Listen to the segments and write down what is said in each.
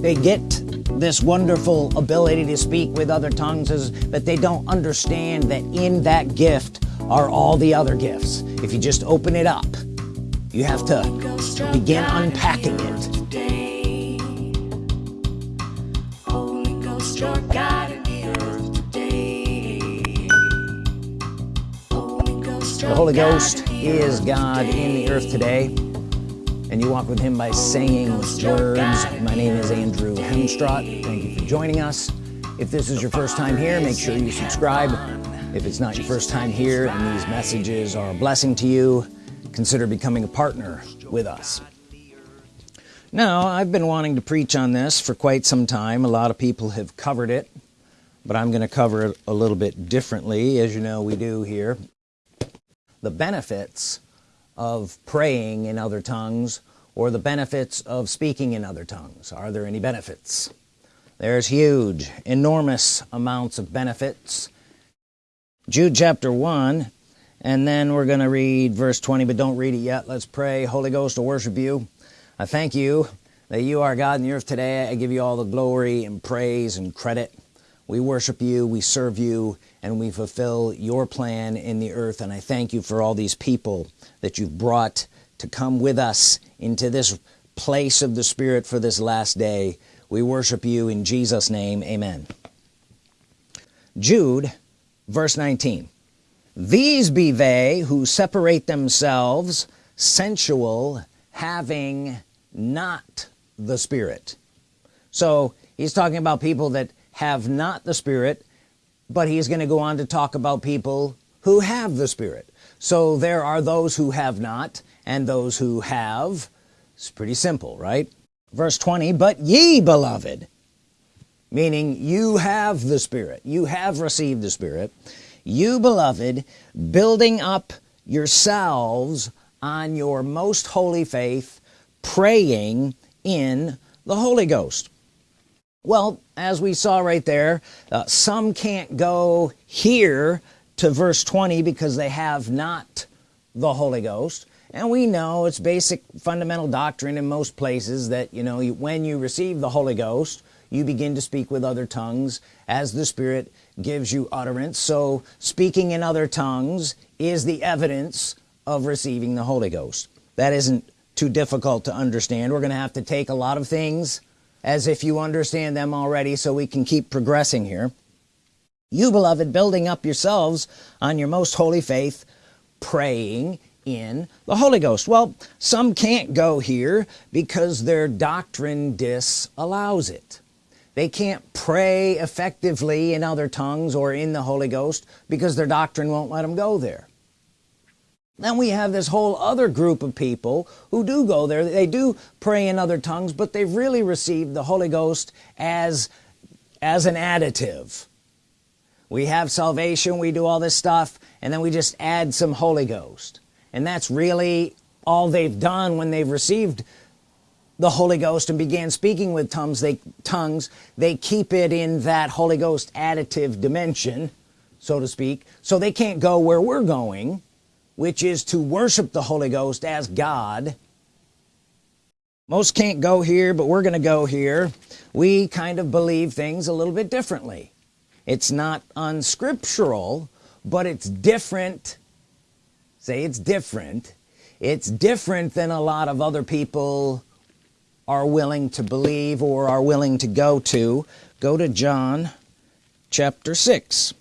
they get this wonderful ability to speak with other tongues is but they don't understand that in that gift are all the other gifts. If you just open it up you have to begin unpacking it. The Holy Ghost is God in the earth today and you walk with him by saying words my name is Andrew Hemstrott thank you for joining us. If this is your first time here make sure you subscribe. If it's not your first time here and these messages are a blessing to you consider becoming a partner with us. Now I've been wanting to preach on this for quite some time. A lot of people have covered it but I'm going to cover it a little bit differently. As you know we do here. The benefits of praying in other tongues or the benefits of speaking in other tongues. Are there any benefits? There's huge enormous amounts of benefits. Jude chapter 1 and then we're gonna read verse 20 but don't read it yet. Let's pray. Holy Ghost to worship you. I thank you that you are God in the earth today. I give you all the glory and praise and credit. We worship you. We serve you and we fulfill your plan in the earth. And I thank you for all these people that you've brought to come with us into this place of the Spirit for this last day. We worship you in Jesus name. Amen. Jude verse 19 these be they who separate themselves sensual having not the Spirit. So he's talking about people that have not the Spirit but he's going to go on to talk about people who have the Spirit. So there are those who have not and those who have. It's pretty simple right? Verse 20 but ye beloved meaning you have the Spirit you have received the Spirit you beloved building up yourselves on your most holy faith praying in the Holy Ghost. Well as we saw right there uh, some can't go here to verse 20 because they have not the Holy Ghost. And we know it's basic fundamental doctrine in most places that you know when you receive the Holy Ghost you begin to speak with other tongues as the Spirit gives you utterance. So speaking in other tongues is the evidence of receiving the Holy Ghost. That isn't too difficult to understand. We're gonna have to take a lot of things as if you understand them already so we can keep progressing here. You beloved building up yourselves on your most holy faith praying in the Holy Ghost. Well some can't go here because their doctrine disallows it. They can't pray effectively in other tongues or in the Holy Ghost because their doctrine won't let them go there then we have this whole other group of people who do go there. They do pray in other tongues but they've really received the Holy Ghost as as an additive. We have salvation we do all this stuff and then we just add some Holy Ghost. And that's really all they've done when they've received the Holy Ghost and began speaking with tongues they tongues they keep it in that Holy Ghost additive dimension so to speak so they can't go where we're going which is to worship the Holy Ghost as God. Most can't go here but we're gonna go here. We kind of believe things a little bit differently. It's not unscriptural but it's different. Say it's different. It's different than a lot of other people are willing to believe or are willing to go to. Go to John chapter 6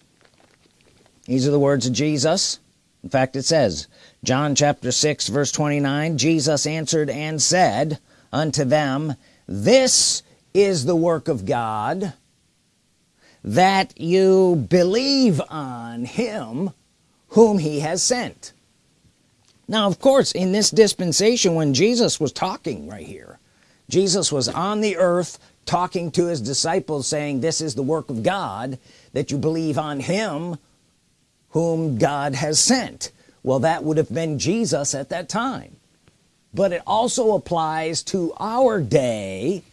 these are the words of Jesus in fact it says John chapter 6 verse 29 Jesus answered and said unto them this is the work of God that you believe on him whom he has sent. Now of course in this dispensation when Jesus was talking right here Jesus was on the earth talking to his disciples saying this is the work of God that you believe on him whom God has sent. Well that would have been Jesus at that time. But it also applies to our day.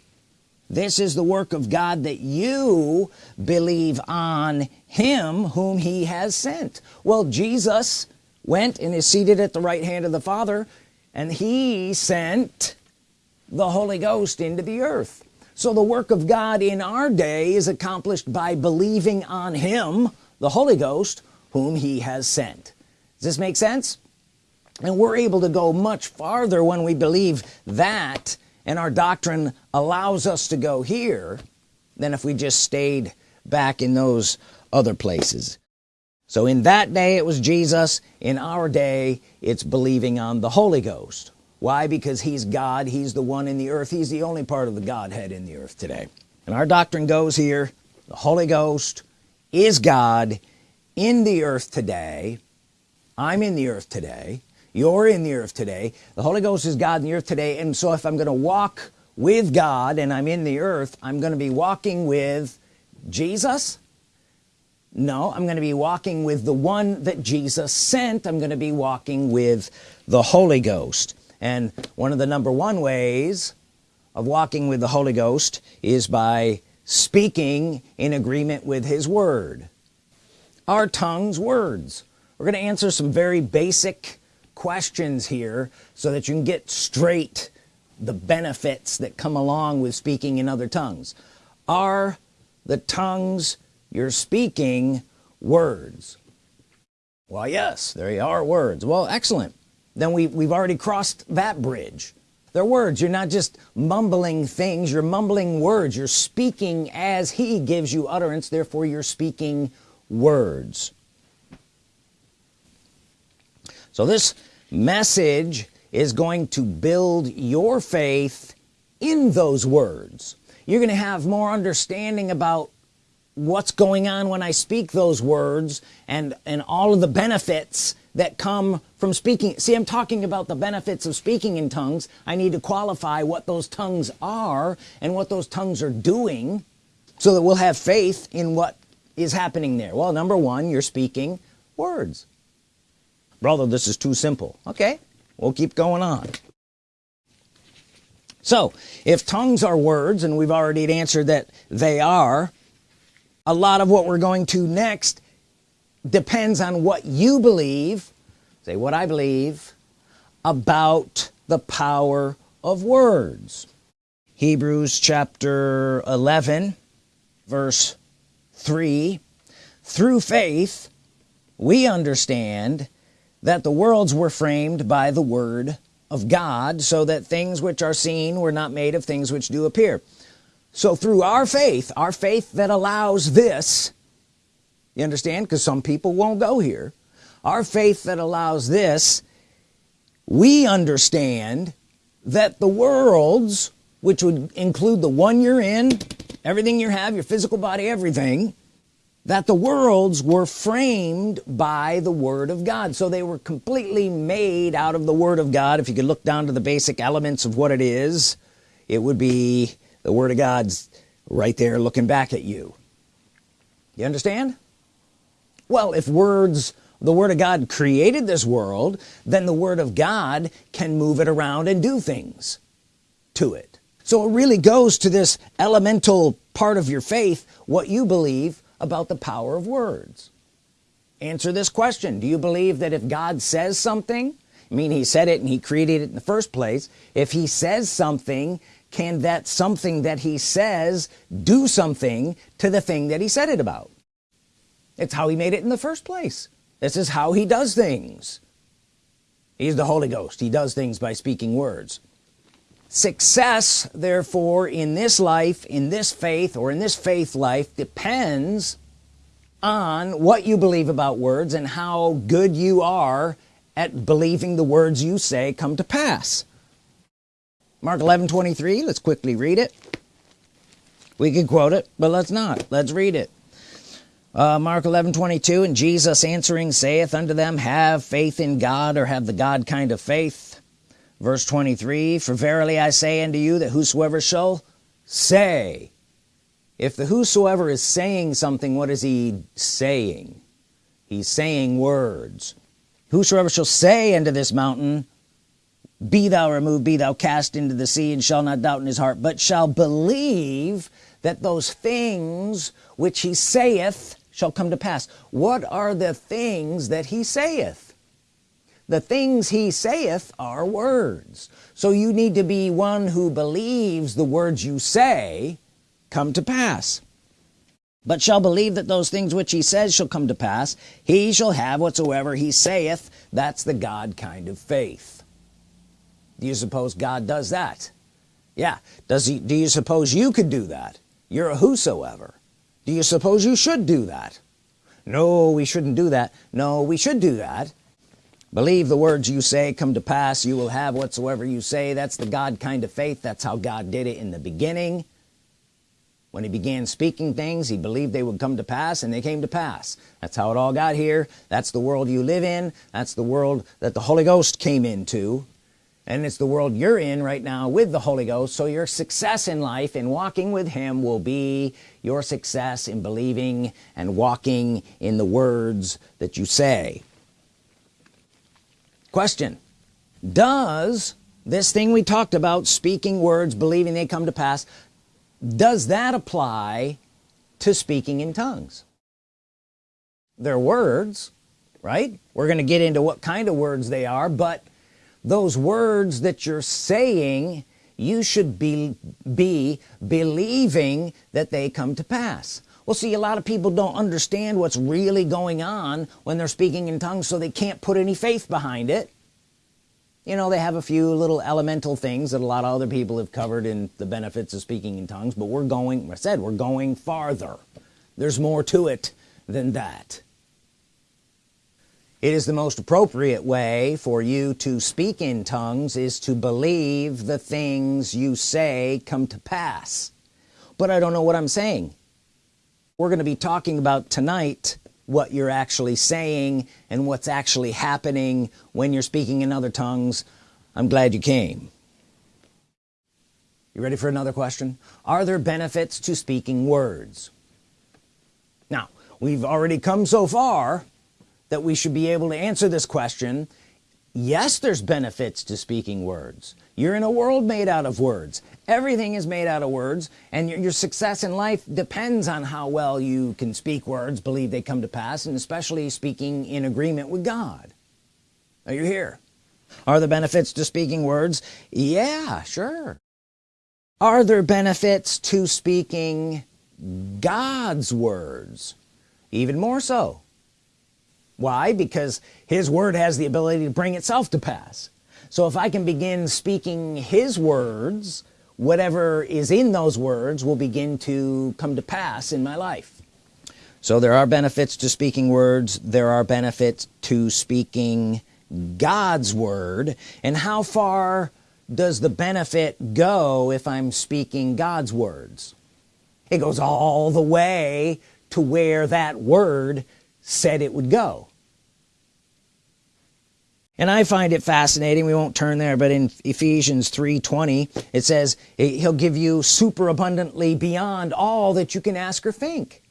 This is the work of God that you believe on him whom he has sent. Well Jesus went and is seated at the right hand of the Father and he sent the Holy Ghost into the earth. So the work of God in our day is accomplished by believing on him the Holy Ghost whom he has sent. Does this make sense? And we're able to go much farther when we believe that and our doctrine allows us to go here than if we just stayed back in those other places. So in that day it was Jesus. In our day it's believing on the Holy Ghost. Why? Because he's God. He's the one in the earth. He's the only part of the Godhead in the earth today. And our doctrine goes here. The Holy Ghost is God in the earth today. I'm in the earth today. You're in the earth today. The Holy Ghost is God in the earth today. And so if I'm gonna walk with God and I'm in the earth I'm gonna be walking with Jesus? No I'm gonna be walking with the one that Jesus sent. I'm gonna be walking with the Holy Ghost. And one of the number one ways of walking with the Holy Ghost is by speaking in agreement with his word our tongues words. We're gonna answer some very basic questions here so that you can get straight the benefits that come along with speaking in other tongues. Are the tongues you're speaking words? Well yes they are words. Well excellent. Then we we've already crossed that bridge. They're words. You're not just mumbling things. You're mumbling words. You're speaking as he gives you utterance. Therefore you're speaking words. So this message is going to build your faith in those words. You're gonna have more understanding about what's going on when I speak those words and and all of the benefits that come from speaking. See I'm talking about the benefits of speaking in tongues. I need to qualify what those tongues are and what those tongues are doing so that we'll have faith in what is happening there? Well number one you're speaking words. Brother this is too simple. Okay we'll keep going on. So if tongues are words and we've already answered that they are a lot of what we're going to next depends on what you believe say what I believe about the power of words. Hebrews chapter 11 verse 3 through faith we understand that the worlds were framed by the word of God so that things which are seen were not made of things which do appear. So through our faith our faith that allows this you understand? Because some people won't go here. Our faith that allows this we understand that the worlds which would include the one you're in everything you have your physical body everything that the worlds were framed by the Word of God. So they were completely made out of the Word of God. If you could look down to the basic elements of what it is it would be the Word of God's right there looking back at you. You understand? Well if words the Word of God created this world then the Word of God can move it around and do things to it so it really goes to this elemental part of your faith what you believe about the power of words. Answer this question. Do you believe that if God says something I mean he said it and he created it in the first place if he says something can that something that he says do something to the thing that he said it about? It's how he made it in the first place. This is how he does things. He's the Holy Ghost. He does things by speaking words success therefore in this life in this faith or in this faith life depends on what you believe about words and how good you are at believing the words you say come to pass. Mark 11 23 let's quickly read it. We could quote it but let's not. Let's read it. Uh, Mark 11 22 and Jesus answering saith unto them have faith in God or have the God kind of faith verse 23 for verily I say unto you that whosoever shall say if the whosoever is saying something what is he saying? He's saying words. Whosoever shall say unto this mountain be thou removed be thou cast into the sea and shall not doubt in his heart but shall believe that those things which he saith shall come to pass. What are the things that he saith the things he saith are words. So you need to be one who believes the words you say come to pass. But shall believe that those things which he says shall come to pass he shall have whatsoever he saith. That's the God kind of faith. Do you suppose God does that? Yeah. Does he do you suppose you could do that? You're a whosoever. Do you suppose you should do that? No we shouldn't do that. No we should do that believe the words you say come to pass. You will have whatsoever you say. That's the God kind of faith. That's how God did it in the beginning. When he began speaking things he believed they would come to pass and they came to pass. That's how it all got here. That's the world you live in. That's the world that the Holy Ghost came into. And it's the world you're in right now with the Holy Ghost. So your success in life in walking with him will be your success in believing and walking in the words that you say question. Does this thing we talked about speaking words believing they come to pass does that apply to speaking in tongues? They're words right? We're gonna get into what kind of words they are but those words that you're saying you should be be believing that they come to pass well see a lot of people don't understand what's really going on when they're speaking in tongues so they can't put any faith behind it. You know they have a few little elemental things that a lot of other people have covered in the benefits of speaking in tongues but we're going I said we're going farther. There's more to it than that. It is the most appropriate way for you to speak in tongues is to believe the things you say come to pass. But I don't know what I'm saying we're going to be talking about tonight what you're actually saying and what's actually happening when you're speaking in other tongues. I'm glad you came. You ready for another question? Are there benefits to speaking words? Now we've already come so far that we should be able to answer this question yes there's benefits to speaking words. You're in a world made out of words. Everything is made out of words and your, your, success in life depends on how well you can speak words believe they come to pass and especially speaking in agreement with God. Are you here? Are there benefits to speaking words? Yeah sure. Are there benefits to speaking God's words? Even more so why? Because his word has the ability to bring itself to pass. So if I can begin speaking his words whatever is in those words will begin to come to pass in my life. So there are benefits to speaking words. There are benefits to speaking God's Word. And how far does the benefit go if I'm speaking God's words? It goes all the way to where that word said it would go. And I find it fascinating we won't turn there but in Ephesians 3:20 it says he'll give you super abundantly beyond all that you can ask or think.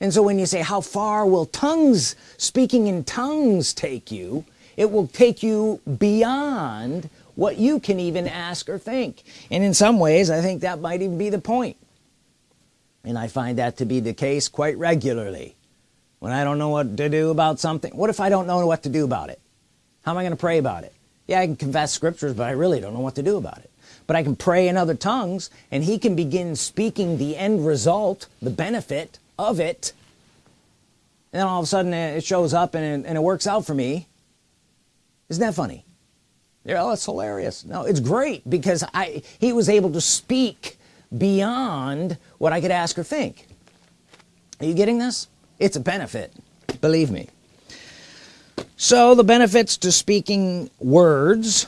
And so when you say how far will tongues speaking in tongues take you? It will take you beyond what you can even ask or think. And in some ways I think that might even be the point. point. And I find that to be the case quite regularly when I don't know what to do about something? What if I don't know what to do about it? How am I gonna pray about it? Yeah I can confess scriptures but I really don't know what to do about it. But I can pray in other tongues and he can begin speaking the end result the benefit of it. And then all of a sudden it shows up and it, and it works out for me. Isn't that funny? Yeah oh, that's hilarious. No it's great because I he was able to speak beyond what I could ask or think. Are you getting this it's a benefit believe me. So the benefits to speaking words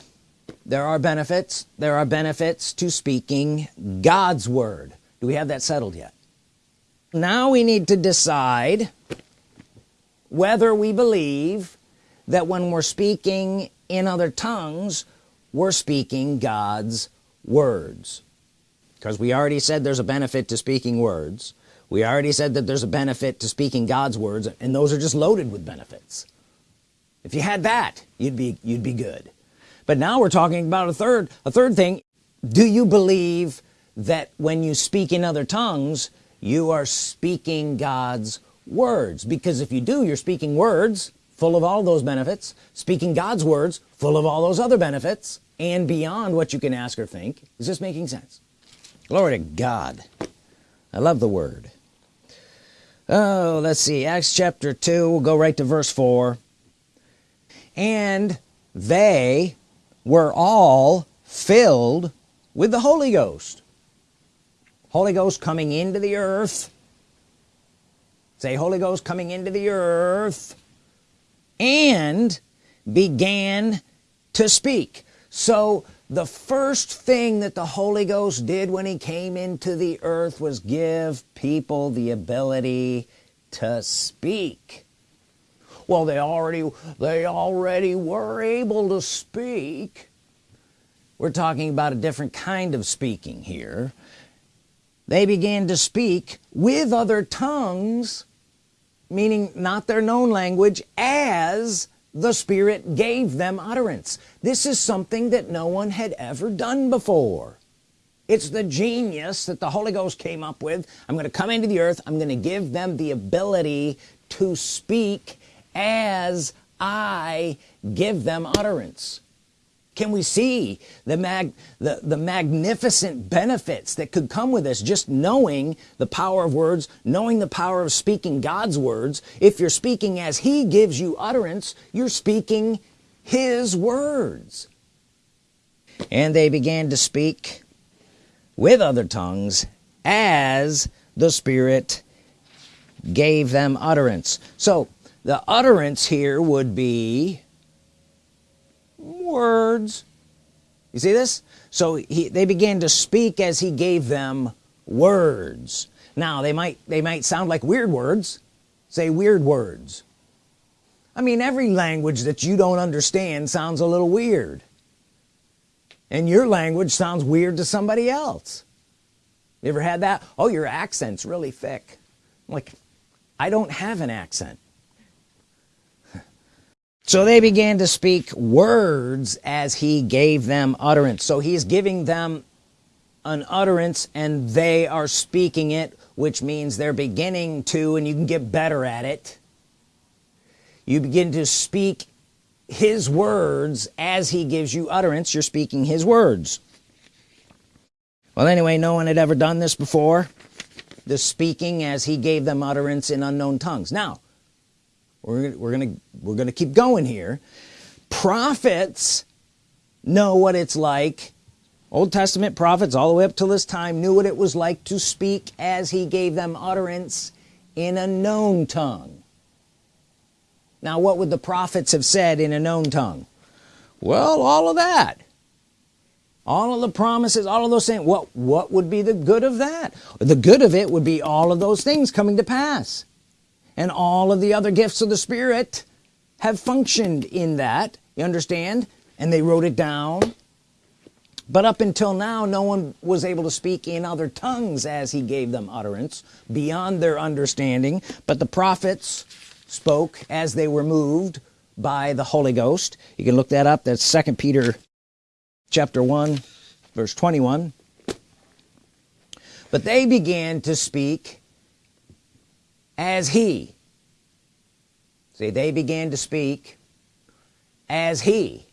there are benefits there are benefits to speaking God's Word. Do we have that settled yet? Now we need to decide whether we believe that when we're speaking in other tongues we're speaking God's words. Because we already said there's a benefit to speaking words we already said that there's a benefit to speaking God's words and those are just loaded with benefits. If you had that you'd be you'd be good. But now we're talking about a third a third thing. Do you believe that when you speak in other tongues you are speaking God's words? Because if you do you're speaking words full of all those benefits speaking God's words full of all those other benefits and beyond what you can ask or think. Is this making sense? Glory to God. I love the word oh let's see. Acts chapter 2 we'll go right to verse 4 and they were all filled with the Holy Ghost. Holy Ghost coming into the earth. Say Holy Ghost coming into the earth and began to speak. So the first thing that the Holy Ghost did when he came into the earth was give people the ability to speak. Well they already they already were able to speak. We're talking about a different kind of speaking here. They began to speak with other tongues meaning not their known language as the Spirit gave them utterance. This is something that no one had ever done before. It's the genius that the Holy Ghost came up with. I'm gonna come into the earth. I'm gonna give them the ability to speak as I give them utterance can we see the mag the, the magnificent benefits that could come with this? Just knowing the power of words knowing the power of speaking God's words. If you're speaking as he gives you utterance you're speaking his words. And they began to speak with other tongues as the Spirit gave them utterance. So the utterance here would be words. You see this? So he, they began to speak as he gave them words. Now they might they might sound like weird words. Say weird words. I mean every language that you don't understand sounds a little weird. And your language sounds weird to somebody else. You ever had that? Oh your accent's really thick. I'm like I don't have an accent so they began to speak words as he gave them utterance. So he's giving them an utterance and they are speaking it which means they're beginning to and you can get better at it. You begin to speak his words as he gives you utterance. You're speaking his words. Well anyway no one had ever done this before the speaking as he gave them utterance in unknown tongues. Now we're, we're gonna we're gonna keep going here. Prophets know what it's like. Old Testament prophets all the way up till this time knew what it was like to speak as he gave them utterance in a known tongue. Now what would the prophets have said in a known tongue? Well all of that. All of the promises all of those things. What what would be the good of that? The good of it would be all of those things coming to pass and all of the other gifts of the Spirit have functioned in that. You understand? And they wrote it down. But up until now no one was able to speak in other tongues as he gave them utterance beyond their understanding. But the prophets spoke as they were moved by the Holy Ghost. You can look that up. That's second Peter chapter 1 verse 21 but they began to speak as he. See they began to speak as he.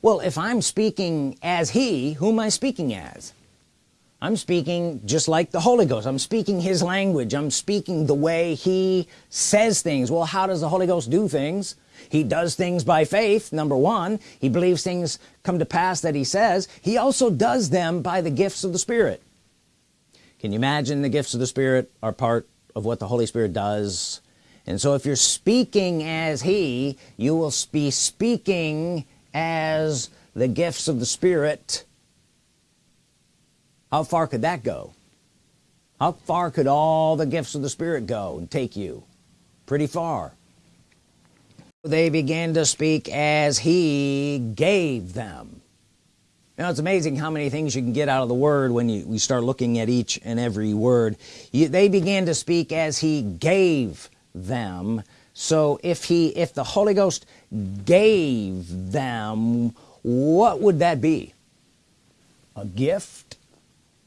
Well if I'm speaking as he who am I speaking as? I'm speaking just like the Holy Ghost. I'm speaking his language. I'm speaking the way he says things. Well how does the Holy Ghost do things? He does things by faith number one. He believes things come to pass that he says. He also does them by the gifts of the Spirit. Can you imagine the gifts of the Spirit are part of what the Holy Spirit does. And so if you're speaking as he you will be speaking as the gifts of the Spirit. How far could that go? How far could all the gifts of the Spirit go and take you? Pretty far. They began to speak as he gave them now it's amazing how many things you can get out of the word when you we start looking at each and every word. You, they began to speak as he gave them. So if he if the Holy Ghost gave them what would that be? A gift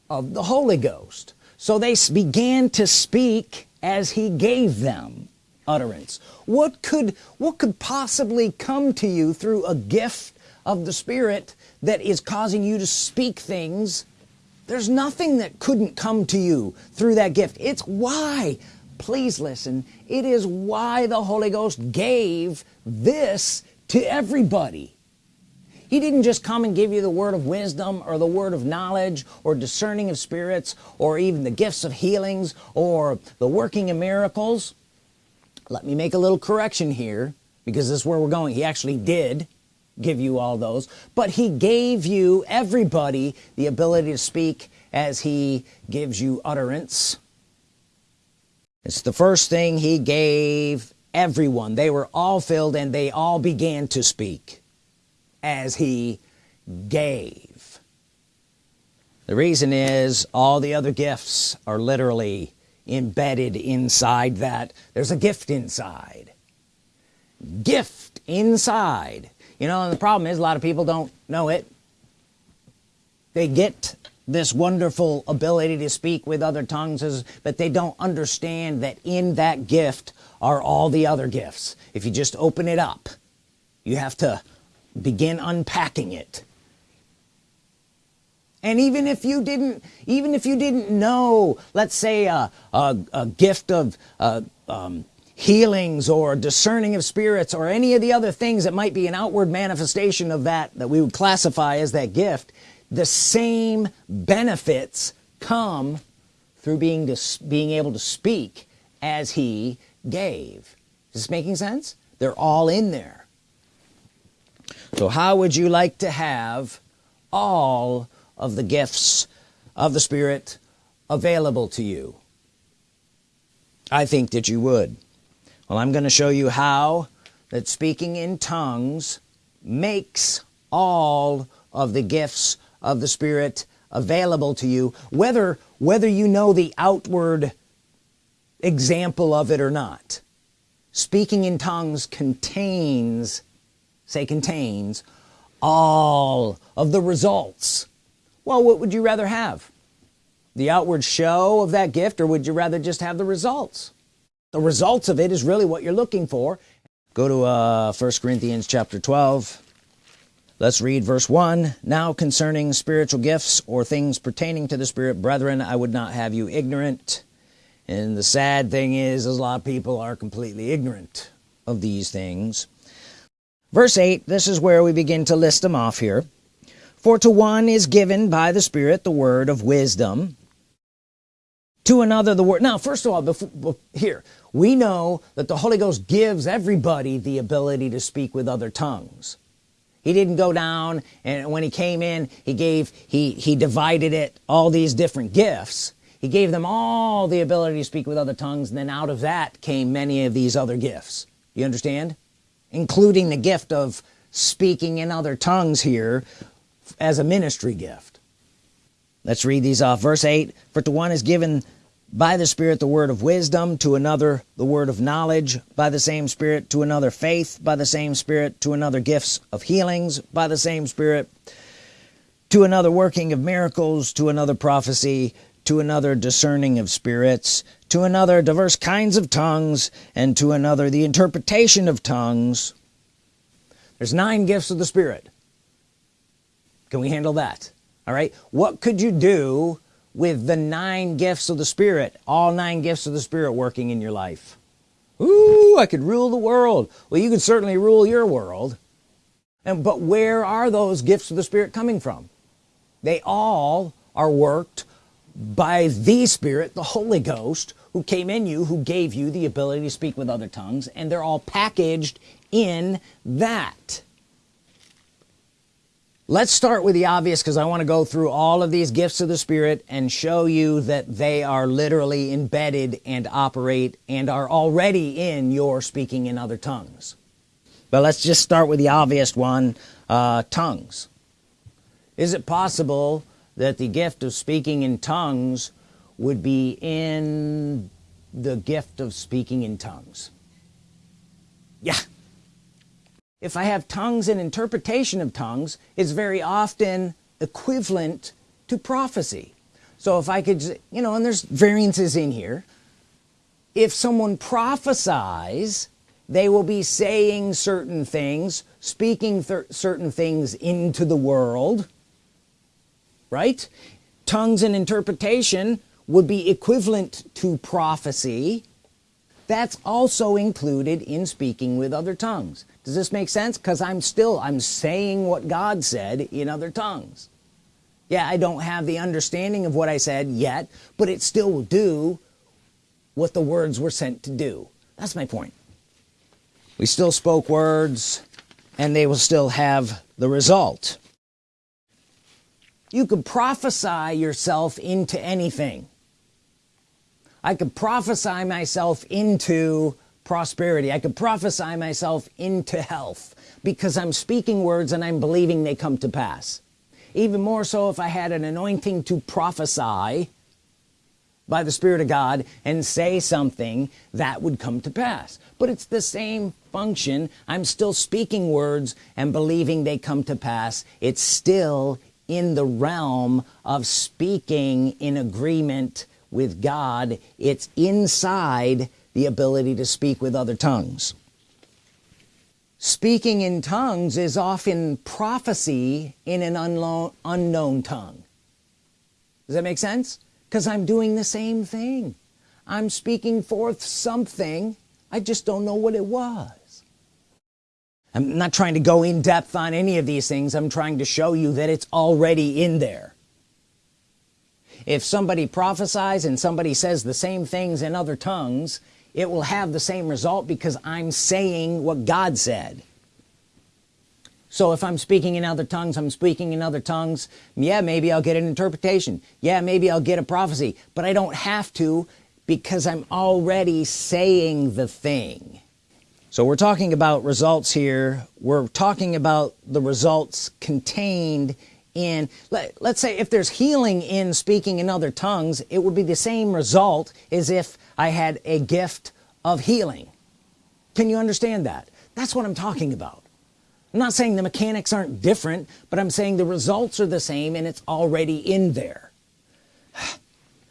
of the Holy Ghost. So they began to speak as he gave them utterance. What could what could possibly come to you through a gift of the Spirit that is causing you to speak things there's nothing that couldn't come to you through that gift. It's why please listen it is why the Holy Ghost gave this to everybody. He didn't just come and give you the word of wisdom or the word of knowledge or discerning of spirits or even the gifts of healings or the working of miracles. Let me make a little correction here because this is where we're going. He actually did give you all those but he gave you everybody the ability to speak as he gives you utterance. It's the first thing he gave everyone. They were all filled and they all began to speak as he gave. The reason is all the other gifts are literally embedded inside that. There's a gift inside. Gift inside you know and the problem is a lot of people don't know it. They get this wonderful ability to speak with other tongues but they don't understand that in that gift are all the other gifts. If you just open it up you have to begin unpacking it. And even if you didn't even if you didn't know let's say a, a, a gift of uh, um, healings or discerning of spirits or any of the other things that might be an outward manifestation of that that we would classify as that gift the same benefits come through being being able to speak as he gave. Is this making sense? They're all in there. So how would you like to have all of the gifts of the Spirit available to you? I think that you would well I'm going to show you how that speaking in tongues makes all of the gifts of the Spirit available to you whether whether you know the outward example of it or not. Speaking in tongues contains say contains all of the results. Well what would you rather have? The outward show of that gift or would you rather just have the results the results of it is really what you're looking for. Go to uh 1 Corinthians chapter 12 let's read verse 1 now concerning spiritual gifts or things pertaining to the Spirit brethren I would not have you ignorant. And the sad thing is, is a lot of people are completely ignorant of these things. Verse 8 this is where we begin to list them off here. For to one is given by the Spirit the word of wisdom to another the word now first of all before, here we know that the Holy Ghost gives everybody the ability to speak with other tongues. He didn't go down and when he came in he gave he he divided it all these different gifts. He gave them all the ability to speak with other tongues and then out of that came many of these other gifts. You understand? Including the gift of speaking in other tongues here as a ministry gift. Let's read these off. Verse 8 for to one is given by the Spirit the word of wisdom to another the word of knowledge by the same Spirit to another faith by the same Spirit to another gifts of healings by the same Spirit to another working of miracles to another prophecy to another discerning of spirits to another diverse kinds of tongues and to another the interpretation of tongues. There's nine gifts of the Spirit. Can we handle that? All right? What could you do with the nine gifts of the Spirit all nine gifts of the Spirit working in your life. Ooh, I could rule the world. Well you could certainly rule your world. And but where are those gifts of the Spirit coming from? They all are worked by the Spirit the Holy Ghost who came in you who gave you the ability to speak with other tongues and they're all packaged in that let's start with the obvious because I want to go through all of these gifts of the Spirit and show you that they are literally embedded and operate and are already in your speaking in other tongues. But let's just start with the obvious one uh, tongues. Is it possible that the gift of speaking in tongues would be in the gift of speaking in tongues? Yeah if I have tongues and interpretation of tongues it's very often equivalent to prophecy. So if I could you know and there's variances in here. If someone prophesies they will be saying certain things speaking certain things into the world right? Tongues and interpretation would be equivalent to prophecy that's also included in speaking with other tongues. Does this make sense? Because I'm still I'm saying what God said in other tongues. Yeah I don't have the understanding of what I said yet but it still will do what the words were sent to do. That's my point. We still spoke words and they will still have the result. You could prophesy yourself into anything I could prophesy myself into prosperity. I could prophesy myself into health because I'm speaking words and I'm believing they come to pass. Even more so if I had an anointing to prophesy by the Spirit of God and say something that would come to pass. But it's the same function. I'm still speaking words and believing they come to pass. It's still in the realm of speaking in agreement with God it's inside the ability to speak with other tongues. Speaking in tongues is often prophecy in an unknown unknown tongue. Does that make sense? Because I'm doing the same thing. I'm speaking forth something. I just don't know what it was. I'm not trying to go in depth on any of these things. I'm trying to show you that it's already in there if somebody prophesies and somebody says the same things in other tongues it will have the same result because I'm saying what God said. So if I'm speaking in other tongues I'm speaking in other tongues. Yeah maybe I'll get an interpretation. Yeah maybe I'll get a prophecy. But I don't have to because I'm already saying the thing. So we're talking about results here. We're talking about the results contained in let, let's say if there's healing in speaking in other tongues it would be the same result as if I had a gift of healing. Can you understand that? That's what I'm talking about. I'm not saying the mechanics aren't different but I'm saying the results are the same and it's already in there.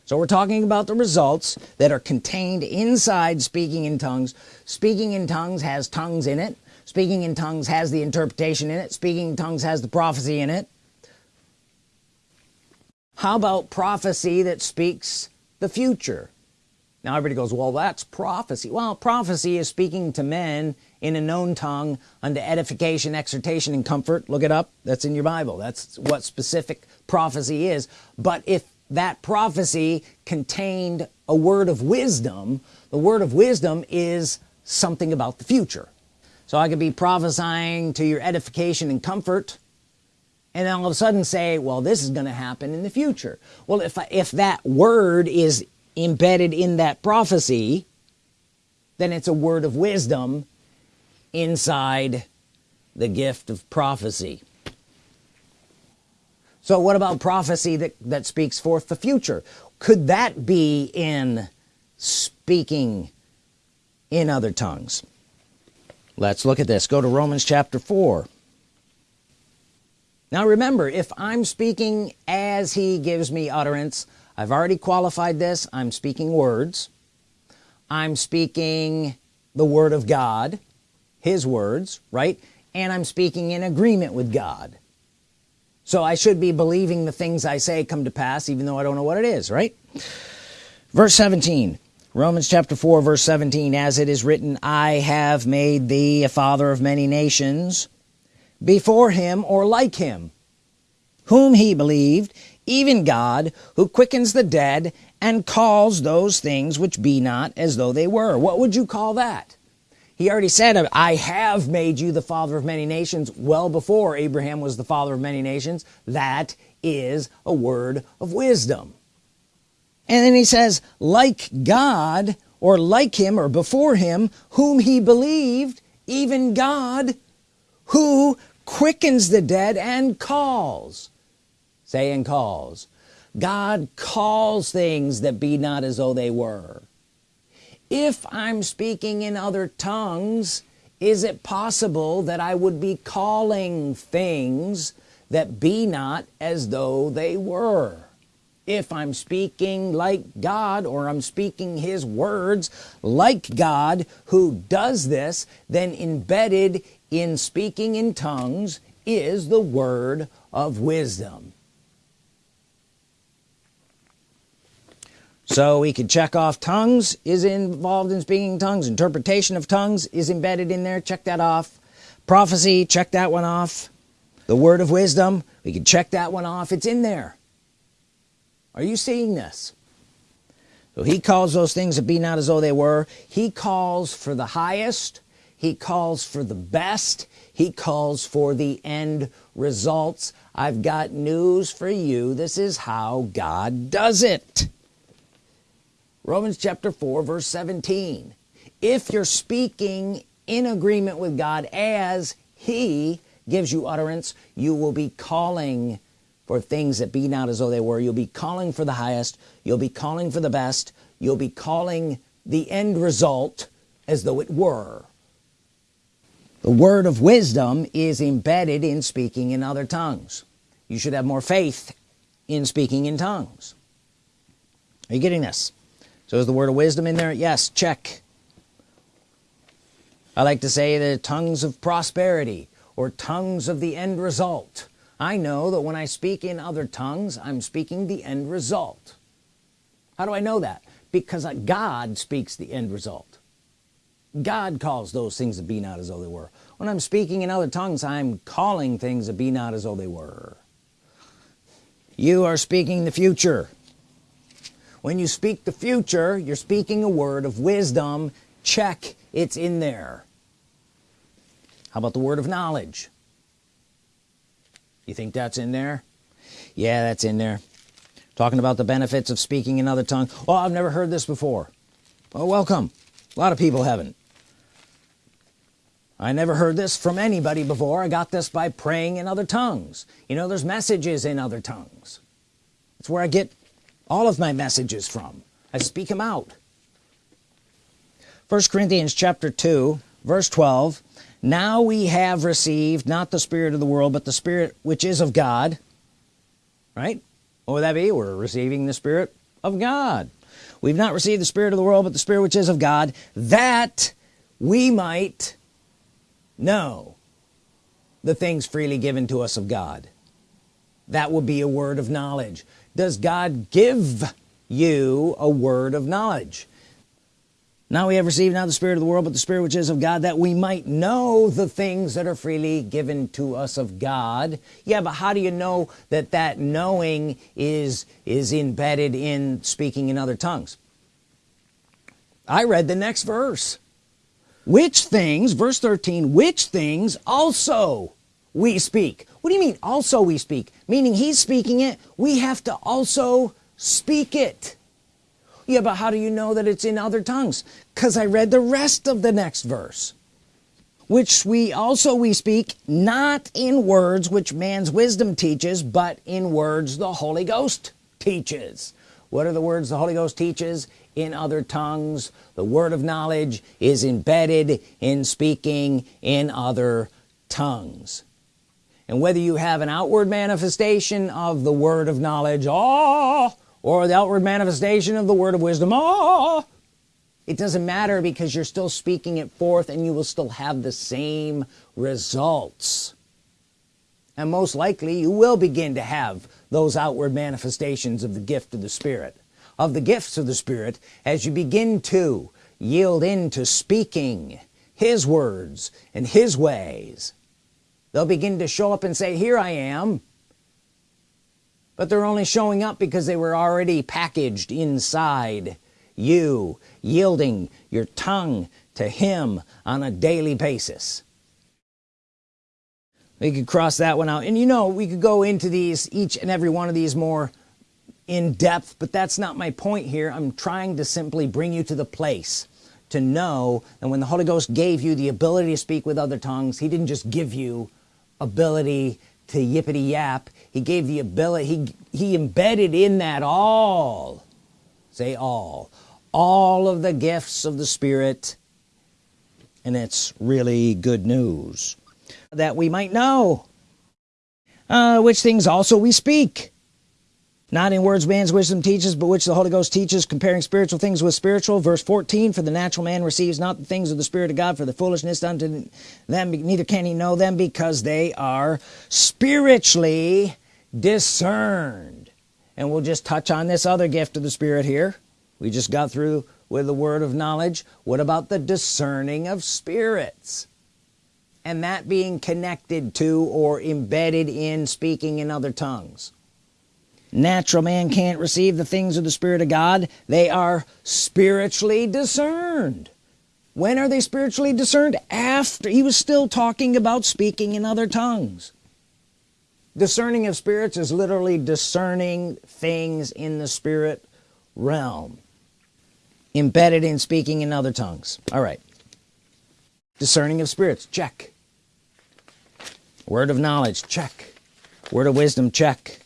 So we're talking about the results that are contained inside speaking in tongues. Speaking in tongues has tongues in it. Speaking in tongues has the interpretation in it. Speaking in tongues has the prophecy in it how about prophecy that speaks the future? Now everybody goes well that's prophecy. Well prophecy is speaking to men in a known tongue unto edification exhortation and comfort. Look it up. That's in your Bible. That's what specific prophecy is. But if that prophecy contained a word of wisdom the word of wisdom is something about the future. So I could be prophesying to your edification and comfort and all of a sudden say well this is gonna happen in the future. Well if if that word is embedded in that prophecy then it's a word of wisdom inside the gift of prophecy. So what about prophecy that that speaks forth the future? Could that be in speaking in other tongues? Let's look at this. Go to Romans chapter 4 now remember if I'm speaking as he gives me utterance I've already qualified this. I'm speaking words. I'm speaking the Word of God his words right? And I'm speaking in agreement with God. So I should be believing the things I say come to pass even though I don't know what it is right? Verse 17 Romans chapter 4 verse 17 as it is written I have made thee a father of many nations before him or like him whom he believed even God who quickens the dead and calls those things which be not as though they were. What would you call that? He already said I have made you the father of many nations. Well before Abraham was the father of many nations that is a word of wisdom. And then he says like God or like him or before him whom he believed even God who quickens the dead and calls. Say and calls. God calls things that be not as though they were. If I'm speaking in other tongues is it possible that I would be calling things that be not as though they were? If I'm speaking like God or I'm speaking his words like God who does this then embedded in speaking in tongues is the word of wisdom. So we could check off tongues is involved in speaking tongues. Interpretation of tongues is embedded in there. Check that off. Prophecy check that one off. The word of wisdom we can check that one off. It's in there. Are you seeing this? So he calls those things that be not as though they were. He calls for the highest he calls for the best. He calls for the end results. I've got news for you. This is how God does it. Romans chapter 4 verse 17 if you're speaking in agreement with God as he gives you utterance you will be calling for things that be not as though they were. You'll be calling for the highest. You'll be calling for the best. You'll be calling the end result as though it were the word of wisdom is embedded in speaking in other tongues. You should have more faith in speaking in tongues. Are you getting this? So is the word of wisdom in there? Yes check. I like to say the tongues of prosperity or tongues of the end result. I know that when I speak in other tongues I'm speaking the end result. How do I know that? Because God speaks the end result God calls those things that be not as though they were. When I'm speaking in other tongues I'm calling things that be not as though they were. You are speaking the future. When you speak the future you're speaking a word of wisdom. Check it's in there. How about the word of knowledge? You think that's in there? Yeah that's in there. Talking about the benefits of speaking in other tongue oh I've never heard this before. Oh welcome a lot of people haven't. I never heard this from anybody before. I got this by praying in other tongues. You know there's messages in other tongues. It's where I get all of my messages from. I speak them out. First Corinthians chapter 2 verse 12 now we have received not the spirit of the world but the spirit which is of God. Right? What would that be? We're receiving the Spirit of God we've not received the Spirit of the world but the Spirit which is of God that we might know the things freely given to us of God. That would be a word of knowledge. Does God give you a word of knowledge now we have received not the spirit of the world but the spirit which is of God that we might know the things that are freely given to us of God. Yeah but how do you know that that knowing is is embedded in speaking in other tongues? I read the next verse. Which things verse 13 which things also we speak? What do you mean also we speak? Meaning he's speaking it we have to also speak it yeah but how do you know that it's in other tongues? Because I read the rest of the next verse. Which we also we speak not in words which man's wisdom teaches but in words the Holy Ghost teaches. What are the words the Holy Ghost teaches? In other tongues. The word of knowledge is embedded in speaking in other tongues. And whether you have an outward manifestation of the word of knowledge oh or the outward manifestation of the word of wisdom. Oh it doesn't matter because you're still speaking it forth and you will still have the same results. And most likely you will begin to have those outward manifestations of the gift of the Spirit. Of the gifts of the Spirit as you begin to yield into speaking his words and his ways they'll begin to show up and say here I am but they're only showing up because they were already packaged inside you yielding your tongue to him on a daily basis. We could cross that one out. And you know we could go into these each and every one of these more in depth but that's not my point here. I'm trying to simply bring you to the place to know that when the Holy Ghost gave you the ability to speak with other tongues he didn't just give you ability to yippity yap. He gave the ability he he embedded in that all say all all of the gifts of the Spirit. And it's really good news that we might know uh, which things also we speak not in words man's wisdom teaches but which the Holy Ghost teaches comparing spiritual things with spiritual. Verse 14 for the natural man receives not the things of the Spirit of God for the foolishness unto them neither can he know them because they are spiritually discerned. And we'll just touch on this other gift of the Spirit here. We just got through with the word of knowledge. What about the discerning of spirits? And that being connected to or embedded in speaking in other tongues natural man can't receive the things of the Spirit of God. They are spiritually discerned. When are they spiritually discerned? After he was still talking about speaking in other tongues. Discerning of spirits is literally discerning things in the spirit realm. Embedded in speaking in other tongues. All right. Discerning of spirits. Check. Word of knowledge. Check. Word of wisdom. Check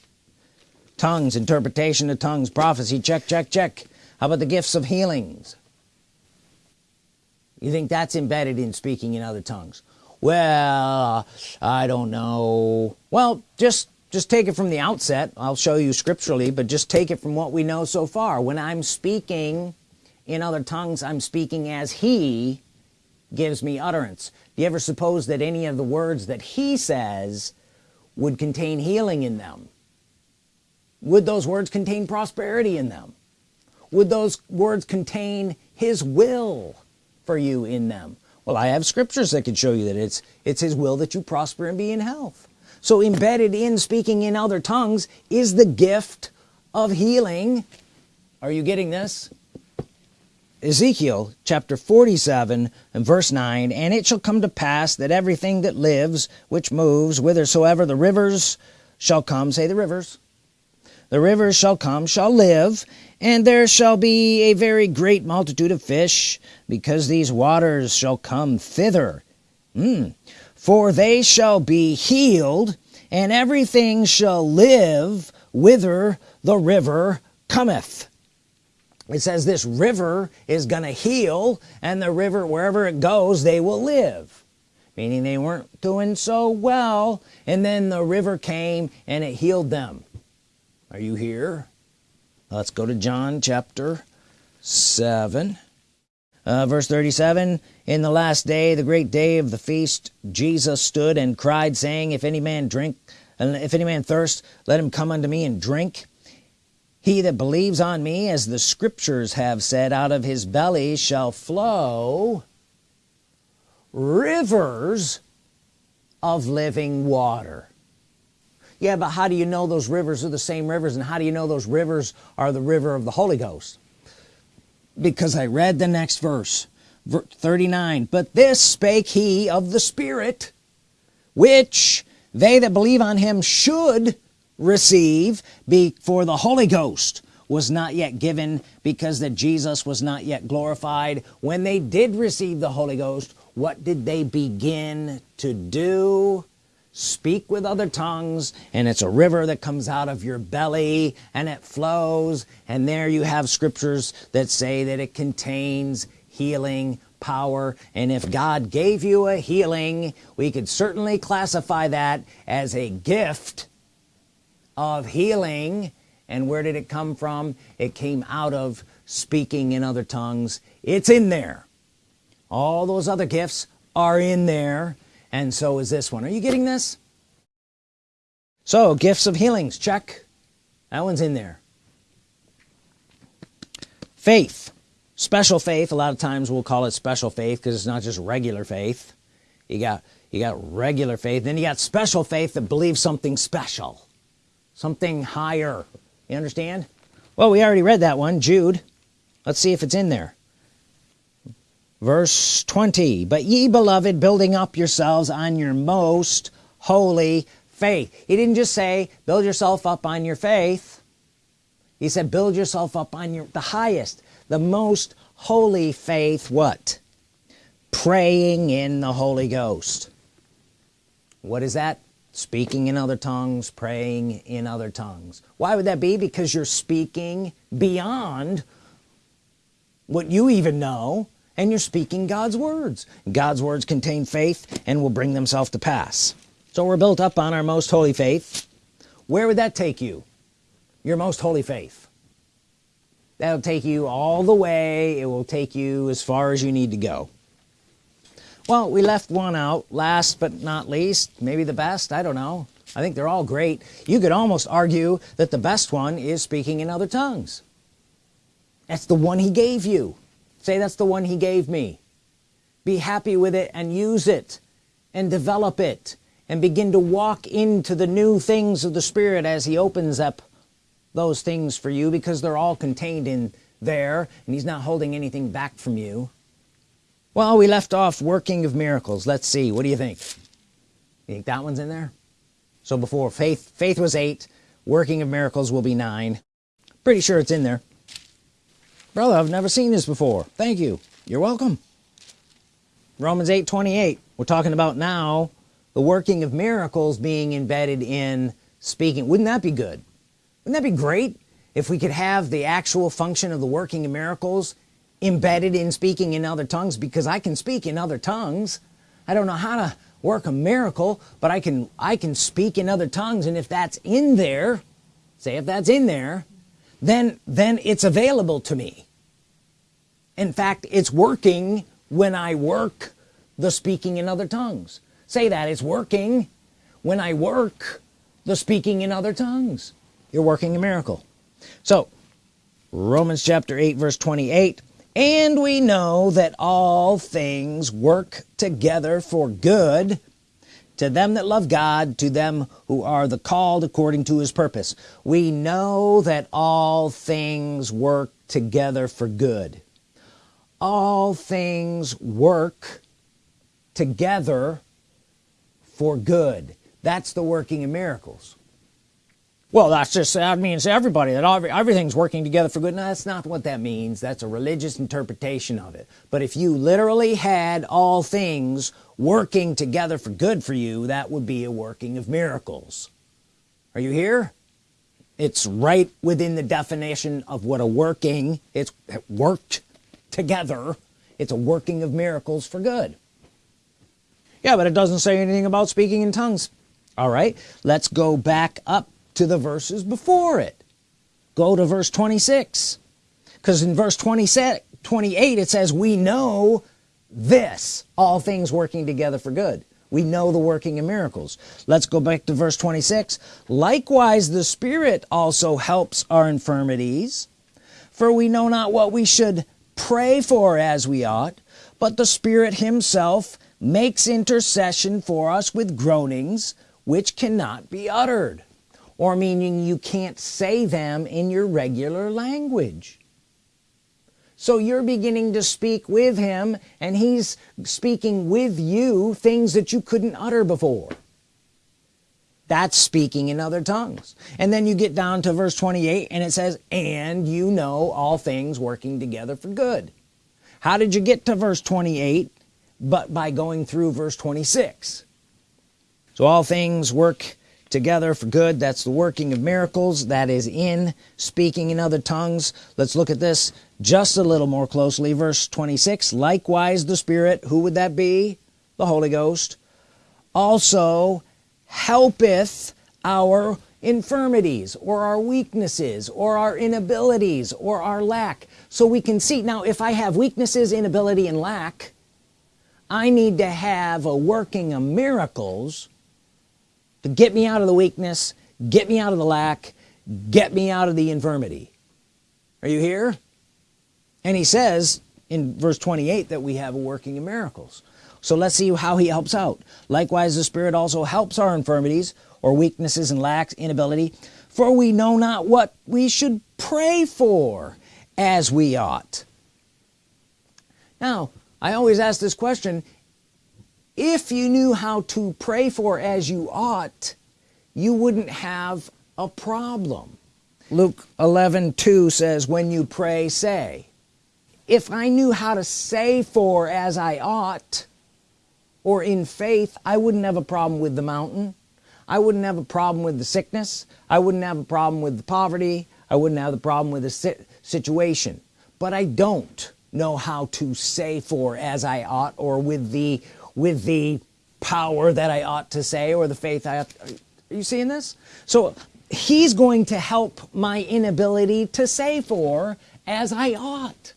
tongues interpretation of tongues prophecy check check check. How about the gifts of healings? You think that's embedded in speaking in other tongues? Well I don't know. Well just just take it from the outset. I'll show you scripturally but just take it from what we know so far. When I'm speaking in other tongues I'm speaking as he gives me utterance. Do you ever suppose that any of the words that he says would contain healing in them would those words contain prosperity in them? Would those words contain his will for you in them? Well I have scriptures that can show you that it's it's his will that you prosper and be in health. So embedded in speaking in other tongues is the gift of healing. Are you getting this? Ezekiel chapter 47 and verse 9 and it shall come to pass that everything that lives which moves whithersoever the rivers shall come say the rivers the rivers shall come shall live and there shall be a very great multitude of fish because these waters shall come thither. Mm. for they shall be healed and everything shall live whither the river cometh. It says this river is gonna heal and the river wherever it goes they will live. Meaning they weren't doing so well and then the river came and it healed them are you here? Let's go to John chapter 7 uh, verse 37 in the last day the great day of the feast Jesus stood and cried saying if any man drink and if any man thirst let him come unto me and drink. He that believes on me as the scriptures have said out of his belly shall flow rivers of living water yeah but how do you know those rivers are the same rivers and how do you know those rivers are the river of the Holy Ghost? Because I read the next verse 39 but this spake he of the Spirit which they that believe on him should receive for the Holy Ghost was not yet given because that Jesus was not yet glorified. When they did receive the Holy Ghost what did they begin to do speak with other tongues and it's a river that comes out of your belly and it flows. And there you have scriptures that say that it contains healing power. And if God gave you a healing we could certainly classify that as a gift of healing. And where did it come from? It came out of speaking in other tongues. It's in there. All those other gifts are in there and so is this one. Are you getting this? So gifts of healings. Check. That one's in there. Faith. Special faith. A lot of times we'll call it special faith because it's not just regular faith. You got you got regular faith. Then you got special faith that believes something special. Something higher. You understand? Well we already read that one. Jude. Let's see if it's in there verse 20 but ye beloved building up yourselves on your most holy faith. He didn't just say build yourself up on your faith. He said build yourself up on your the highest the most holy faith what? Praying in the Holy Ghost. What is that? Speaking in other tongues praying in other tongues. Why would that be? Because you're speaking beyond what you even know and you're speaking God's words. God's words contain faith and will bring themselves to pass. So we're built up on our most holy faith. Where would that take you? Your most holy faith. That'll take you all the way. It will take you as far as you need to go. Well we left one out last but not least maybe the best I don't know. I think they're all great. You could almost argue that the best one is speaking in other tongues. That's the one he gave you say that's the one he gave me. Be happy with it and use it and develop it and begin to walk into the new things of the Spirit as he opens up those things for you because they're all contained in there and he's not holding anything back from you. Well we left off working of miracles. Let's see. What do you think? You think that one's in there? So before faith faith was eight. Working of miracles will be nine. Pretty sure it's in there brother I've never seen this before. Thank you. You're welcome. Romans 8 28 we're talking about now the working of miracles being embedded in speaking. Wouldn't that be good? Wouldn't that be great if we could have the actual function of the working of miracles embedded in speaking in other tongues? Because I can speak in other tongues. I don't know how to work a miracle but I can I can speak in other tongues. And if that's in there say if that's in there then then it's available to me. In fact it's working when I work the speaking in other tongues. Say that it's working when I work the speaking in other tongues. You're working a miracle. So Romans chapter 8 verse 28 and we know that all things work together for good to them that love God to them who are the called according to his purpose. We know that all things work together for good. All things work together for good. That's the working of miracles. Well that's just that means everybody that everything's working together for good. No that's not what that means. That's a religious interpretation of it. But if you literally had all things working together for good for you that would be a working of miracles. Are you here? It's right within the definition of what a working it's worked together. It's a working of miracles for good. Yeah but it doesn't say anything about speaking in tongues. All right let's go back up to the verses before it. Go to verse 26 because in verse 27 28 it says we know this all things working together for good. We know the working of miracles. Let's go back to verse 26 likewise the Spirit also helps our infirmities for we know not what we should pray for as we ought but the Spirit himself makes intercession for us with groanings which cannot be uttered or meaning you can't say them in your regular language so you're beginning to speak with him and he's speaking with you things that you couldn't utter before. That's speaking in other tongues. And then you get down to verse 28 and it says and you know all things working together for good. How did you get to verse 28 but by going through verse 26 so all things work together for good. That's the working of miracles. That is in speaking in other tongues. Let's look at this just a little more closely verse 26 likewise the Spirit who would that be? The Holy Ghost also helpeth our infirmities or our weaknesses or our inabilities or our lack. So we can see now if I have weaknesses inability and lack I need to have a working of miracles to get me out of the weakness get me out of the lack get me out of the infirmity. Are you here and he says in verse 28 that we have a working of miracles. So let's see how he helps out. Likewise the Spirit also helps our infirmities or weaknesses and lacks inability for we know not what we should pray for as we ought. Now I always ask this question. If you knew how to pray for as you ought you wouldn't have a problem. Luke 11 2 says when you pray say if I knew how to say for as I ought or in faith I wouldn't have a problem with the mountain. I wouldn't have a problem with the sickness. I wouldn't have a problem with the poverty. I wouldn't have the problem with the situation. But I don't know how to say for as I ought or with the with the power that I ought to say or the faith I are you seeing this? So he's going to help my inability to say for as I ought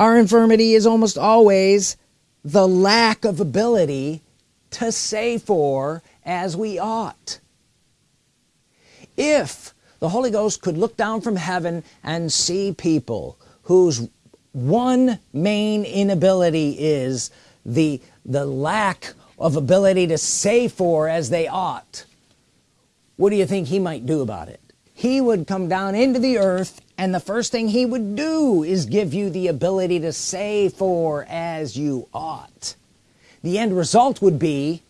our infirmity is almost always the lack of ability to say for as we ought. If the Holy Ghost could look down from heaven and see people whose one main inability is the the lack of ability to say for as they ought what do you think he might do about it? He would come down into the earth and the first thing he would do is give you the ability to say for as you ought. The end result would be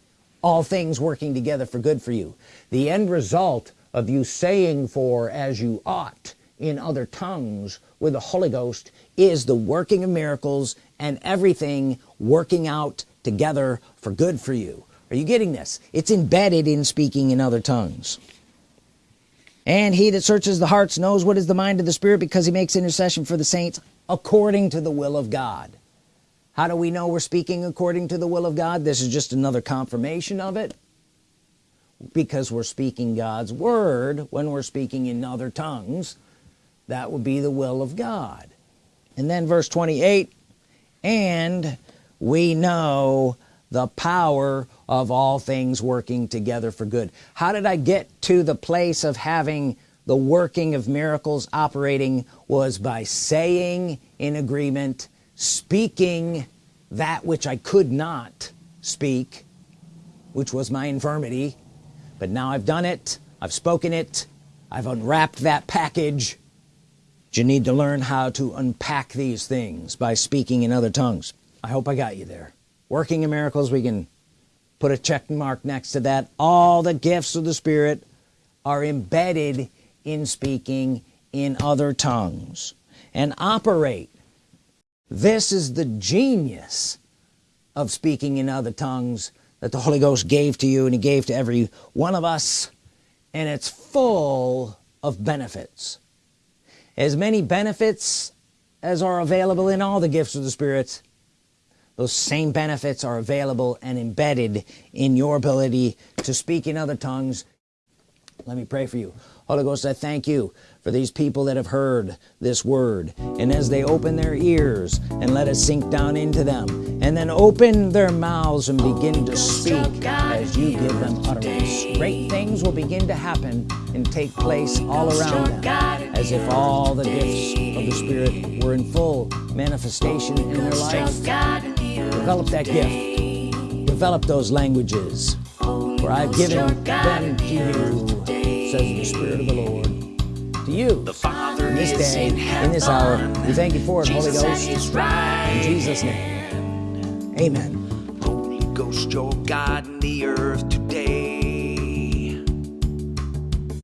all things working together for good for you. The end result of you saying for as you ought in other tongues with the Holy Ghost is the working of miracles and everything working out together for good for you. Are you getting this? It's embedded in speaking in other tongues and he that searches the hearts knows what is the mind of the Spirit because he makes intercession for the saints according to the will of God. How do we know we're speaking according to the will of God? This is just another confirmation of it. Because we're speaking God's Word when we're speaking in other tongues that would be the will of God. And then verse 28 and we know the power of all things working together for good. How did I get to the place of having the working of miracles operating was by saying in agreement speaking that which I could not speak which was my infirmity. But now I've done it. I've spoken it. I've unwrapped that package. You need to learn how to unpack these things by speaking in other tongues. I hope I got you there working in miracles we can put a check mark next to that. All the gifts of the Spirit are embedded in speaking in other tongues and operate. This is the genius of speaking in other tongues that the Holy Ghost gave to you and he gave to every one of us and it's full of benefits. As many benefits as are available in all the gifts of the Spirit those same benefits are available and embedded in your ability to speak in other tongues. Let me pray for you. Holy Ghost I thank you for these people that have heard this word. And as they open their ears and let it sink down into them and then open their mouths and begin to speak as you give them utterance great things will begin to happen and take place all around them as if all the gifts of the Spirit were in full manifestation in their life develop that gift. Develop those languages. For I've given them to you says the Spirit of the Lord to you. The Father in this day in, this hour we thank you for it Holy Ghost. in Jesus name. amen. Holy Ghost your God in the earth today